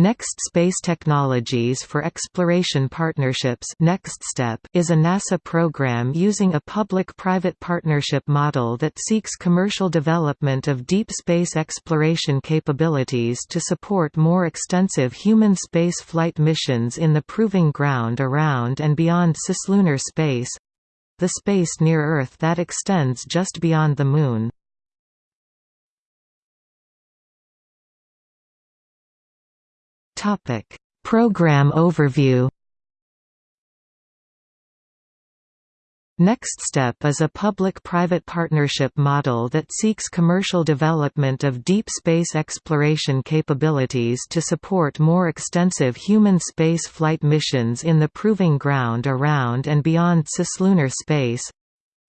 Next Space Technologies for Exploration Partnerships NextSTEP is a NASA program using a public-private partnership model that seeks commercial development of deep space exploration capabilities to support more extensive human space flight missions in the proving ground around and beyond cislunar space—the space near Earth that extends just beyond the Moon. Topic: Program overview. Next Step is a public-private partnership model that seeks commercial development of deep space exploration capabilities to support more extensive human space flight missions in the proving ground around and beyond cislunar space,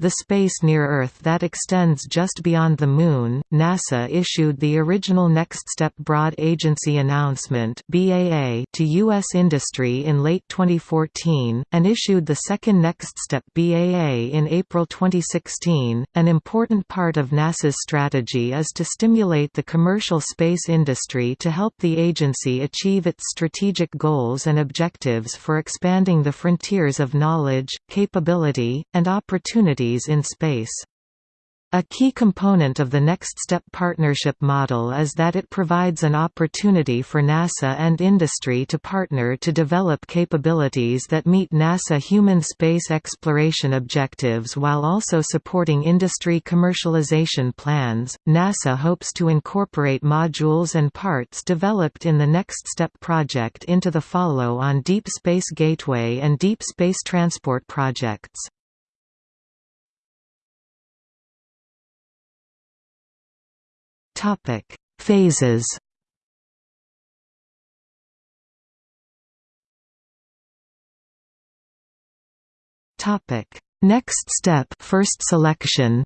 the space near Earth that extends just beyond the Moon, NASA issued the original Next Step Broad Agency Announcement to U.S. industry in late 2014, and issued the second Next Step BAA in April 2016. An important part of NASA's strategy is to stimulate the commercial space industry to help the agency achieve its strategic goals and objectives for expanding the frontiers of knowledge, capability, and opportunity in space. A key component of the Next Step partnership model is that it provides an opportunity for NASA and industry to partner to develop capabilities that meet NASA human space exploration objectives while also supporting industry commercialization plans. NASA hopes to incorporate modules and parts developed in the Next Step project into the follow on Deep Space Gateway and Deep Space Transport projects. Topic: Phases. Topic: Next step, first selection.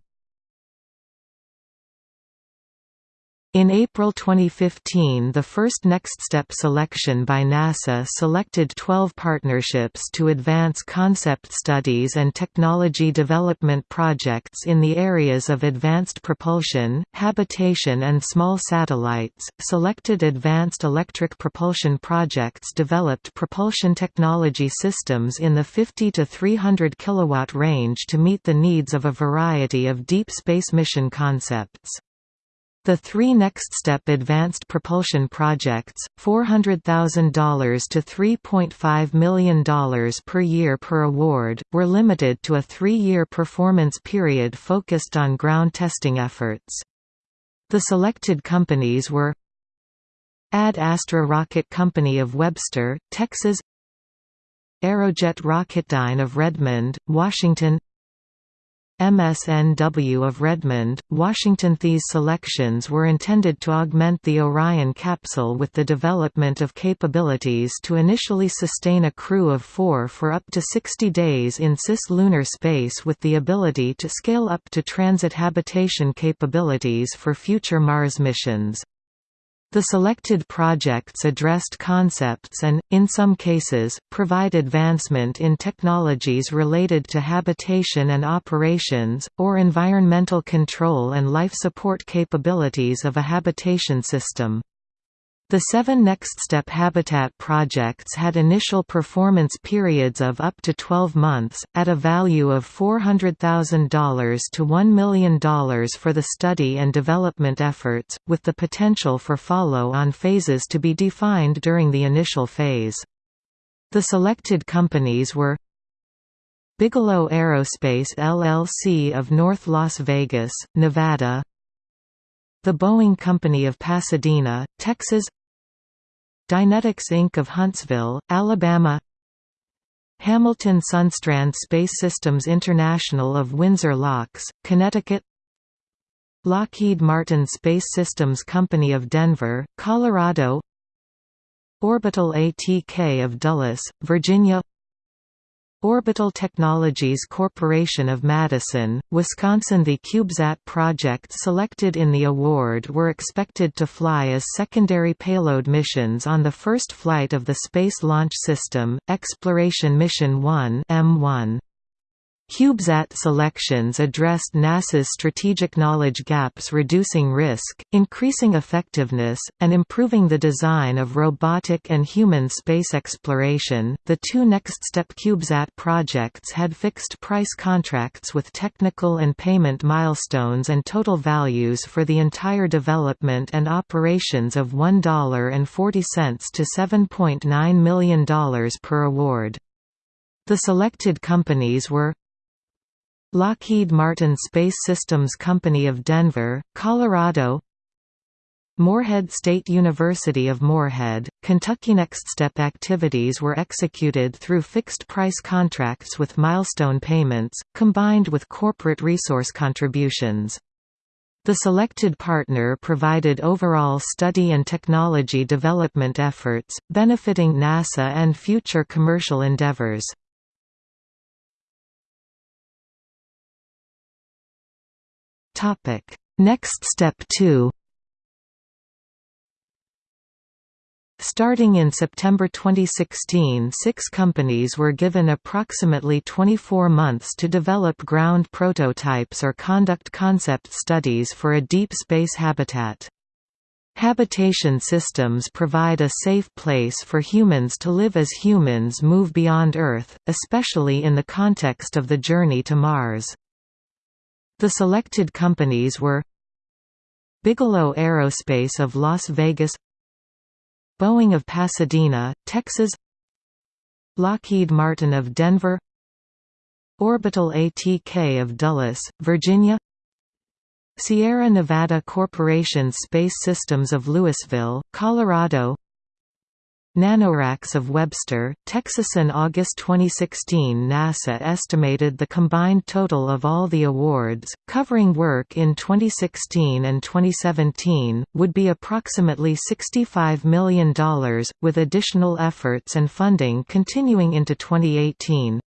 In April 2015 the first NextSTEP selection by NASA selected 12 partnerships to advance concept studies and technology development projects in the areas of advanced propulsion, habitation and small satellites. Selected advanced electric propulsion projects developed propulsion technology systems in the 50 to 300 kilowatt range to meet the needs of a variety of deep space mission concepts. The three NextSTEP advanced propulsion projects, $400,000 to $3.5 million per year per award, were limited to a three-year performance period focused on ground testing efforts. The selected companies were Ad Astra Rocket Company of Webster, Texas Aerojet Rocketdyne of Redmond, Washington MSNW of Redmond, Washington. These selections were intended to augment the Orion capsule with the development of capabilities to initially sustain a crew of four for up to 60 days in cis-lunar space with the ability to scale up to transit habitation capabilities for future Mars missions. The selected projects addressed concepts and, in some cases, provide advancement in technologies related to habitation and operations, or environmental control and life support capabilities of a habitation system. The seven NextSTEP Habitat projects had initial performance periods of up to 12 months, at a value of $400,000 to $1 million for the study and development efforts, with the potential for follow-on phases to be defined during the initial phase. The selected companies were Bigelow Aerospace LLC of North Las Vegas, Nevada The Boeing Company of Pasadena, Texas Dynetics Inc. of Huntsville, Alabama. Hamilton Sundstrand Space Systems International of Windsor Locks, Connecticut. Lockheed Martin Space Systems Company of Denver, Colorado. Orbital ATK of Dulles, Virginia Orbital Technologies Corporation of Madison, Wisconsin The CubeSat project selected in the award were expected to fly as secondary payload missions on the first flight of the Space Launch System, Exploration Mission 1 EM-1. CubeSat selections addressed NASA's strategic knowledge gaps reducing risk, increasing effectiveness, and improving the design of robotic and human space exploration. The two next step CubeSat projects had fixed price contracts with technical and payment milestones and total values for the entire development and operations of $1.40 to $7.9 million per award. The selected companies were Lockheed Martin Space Systems Company of Denver, Colorado Morehead State University of Morehead, Kentucky Next Step activities were executed through fixed-price contracts with milestone payments, combined with corporate resource contributions. The selected partner provided overall study and technology development efforts, benefiting NASA and future commercial endeavors. Topic: Next Step 2. Starting in September 2016 six companies were given approximately 24 months to develop ground prototypes or conduct concept studies for a deep space habitat. Habitation systems provide a safe place for humans to live as humans move beyond Earth, especially in the context of the journey to Mars. The selected companies were Bigelow Aerospace of Las Vegas Boeing of Pasadena, Texas Lockheed Martin of Denver Orbital ATK of Dulles, Virginia Sierra Nevada Corporation Space Systems of Louisville, Colorado NanoRacks of Webster, Texas In August 2016 NASA estimated the combined total of all the awards, covering work in 2016 and 2017, would be approximately $65 million, with additional efforts and funding continuing into 2018.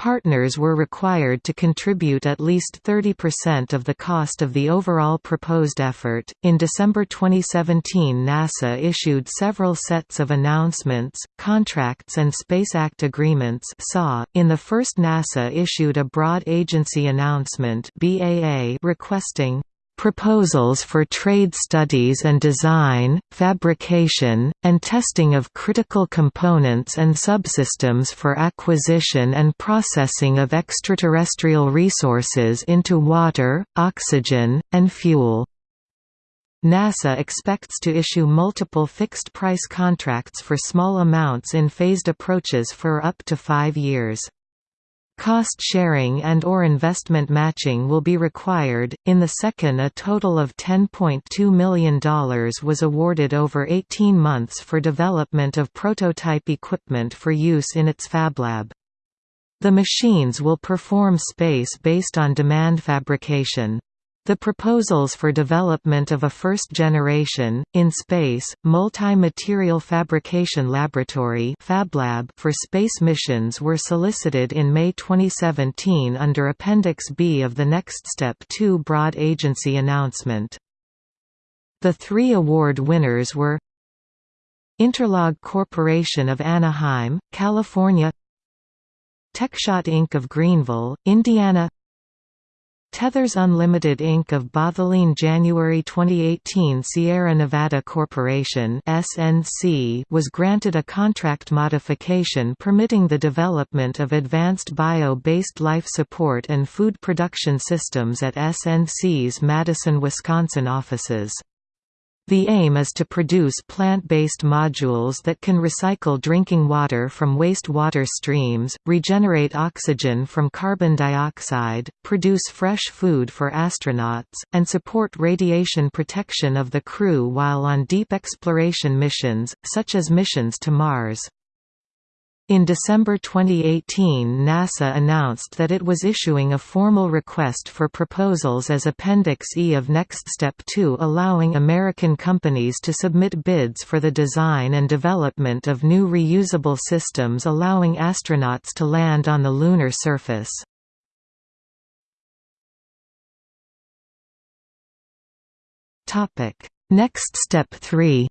Partners were required to contribute at least 30% of the cost of the overall proposed effort. In December 2017, NASA issued several sets of announcements, contracts, and Space Act agreements. SAW. In the first, NASA issued a broad agency announcement (BAA) requesting proposals for trade studies and design, fabrication, and testing of critical components and subsystems for acquisition and processing of extraterrestrial resources into water, oxygen, and fuel. NASA expects to issue multiple fixed-price contracts for small amounts in phased approaches for up to five years. Cost sharing and or investment matching will be required. In the second a total of $10.2 million was awarded over 18 months for development of prototype equipment for use in its FabLab. The machines will perform space based on demand fabrication. The proposals for development of a first-generation, in-space, multi-material fabrication laboratory for space missions were solicited in May 2017 under Appendix B of the Next Step 2 Broad Agency announcement. The three award winners were Interlog Corporation of Anaheim, California TechShot Inc. of Greenville, Indiana Tethers Unlimited Inc. of Bothaline January 2018 Sierra Nevada Corporation SNC was granted a contract modification permitting the development of advanced bio-based life support and food production systems at SNC's Madison, Wisconsin offices. The aim is to produce plant-based modules that can recycle drinking water from wastewater streams, regenerate oxygen from carbon dioxide, produce fresh food for astronauts, and support radiation protection of the crew while on deep exploration missions, such as missions to Mars. In December 2018 NASA announced that it was issuing a formal request for proposals as Appendix E of Next Step 2 allowing American companies to submit bids for the design and development of new reusable systems allowing astronauts to land on the lunar surface. Next Step 3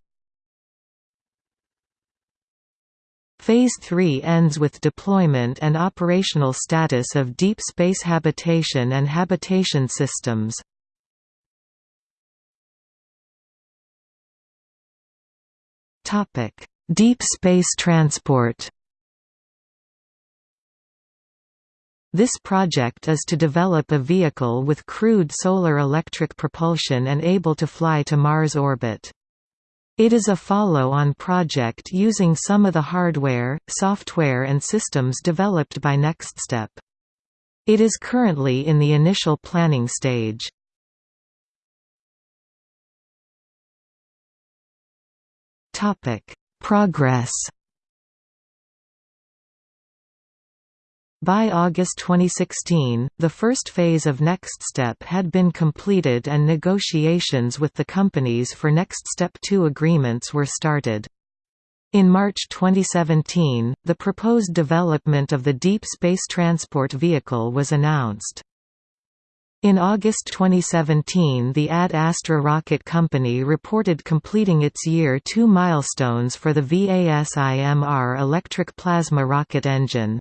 Phase 3 ends with deployment and operational status of deep space habitation and habitation systems. Deep space transport This project is to develop a vehicle with crewed solar electric propulsion and able to fly to Mars orbit. It is a follow-on project using some of the hardware, software and systems developed by NextStep. It is currently in the initial planning stage. Progress By August 2016, the first phase of NextStep had been completed and negotiations with the companies for NextStep 2 agreements were started. In March 2017, the proposed development of the Deep Space Transport Vehicle was announced. In August 2017 the Ad Astra rocket company reported completing its Year 2 milestones for the VASIMR electric plasma rocket engine.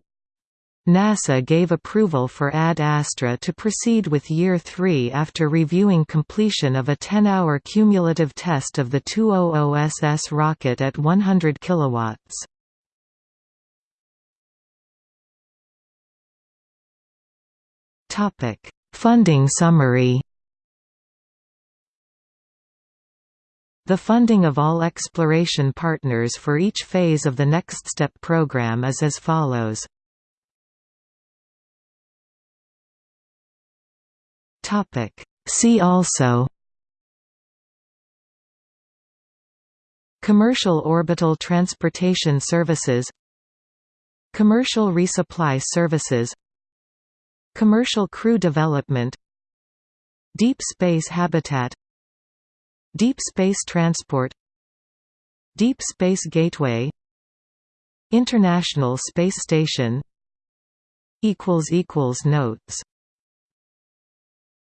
NASA gave approval for Ad Astra to proceed with Year 3 after reviewing completion of a 10-hour cumulative test of the 200SS rocket at 100 kW. Funding summary The funding of all exploration partners for each phase of the NextStep program is as follows. Topic. See also Commercial orbital transportation services Commercial resupply services Commercial crew development Deep space habitat Deep space transport Deep Space Gateway International Space Station Notes